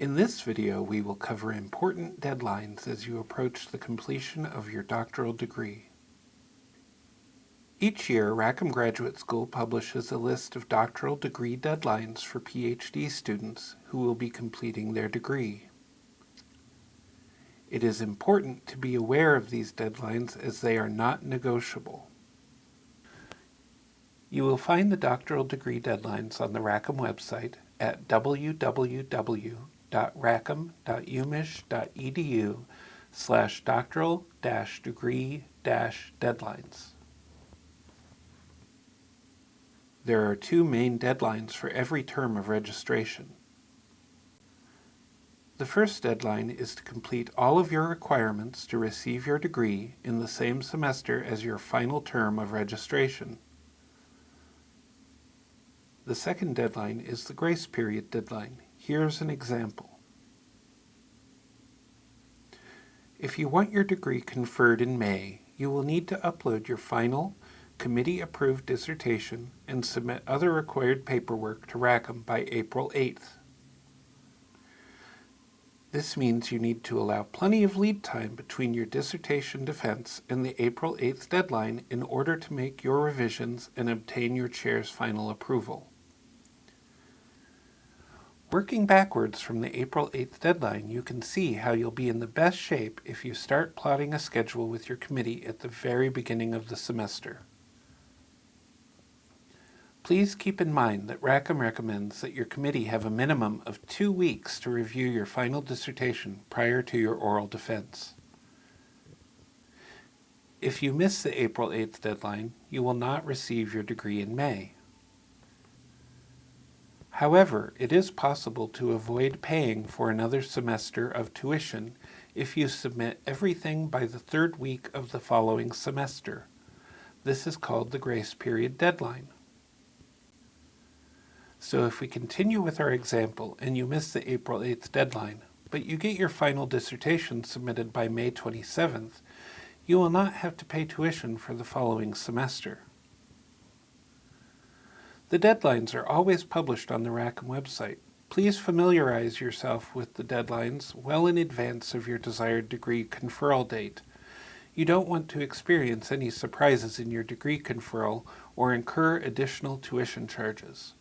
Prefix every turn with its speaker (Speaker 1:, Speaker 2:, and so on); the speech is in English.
Speaker 1: In this video, we will cover important deadlines as you approach the completion of your doctoral degree. Each year, Rackham Graduate School publishes a list of doctoral degree deadlines for PhD students who will be completing their degree. It is important to be aware of these deadlines as they are not negotiable. You will find the doctoral degree deadlines on the Rackham website at www.rackham.umich.edu slash doctoral-degree-deadlines. There are two main deadlines for every term of registration. The first deadline is to complete all of your requirements to receive your degree in the same semester as your final term of registration. The second deadline is the grace period deadline. Here's an example. If you want your degree conferred in May, you will need to upload your final, committee-approved dissertation and submit other required paperwork to Rackham by April 8th. This means you need to allow plenty of lead time between your dissertation defense and the April 8th deadline in order to make your revisions and obtain your chair's final approval. Working backwards from the April 8th deadline, you can see how you'll be in the best shape if you start plotting a schedule with your committee at the very beginning of the semester. Please keep in mind that Rackham recommends that your committee have a minimum of two weeks to review your final dissertation prior to your oral defense. If you miss the April 8th deadline, you will not receive your degree in May. However, it is possible to avoid paying for another semester of tuition if you submit everything by the third week of the following semester. This is called the grace period deadline. So if we continue with our example and you miss the April 8th deadline, but you get your final dissertation submitted by May 27th, you will not have to pay tuition for the following semester. The deadlines are always published on the Rackham website. Please familiarize yourself with the deadlines well in advance of your desired degree conferral date. You don't want to experience any surprises in your degree conferral or incur additional tuition charges.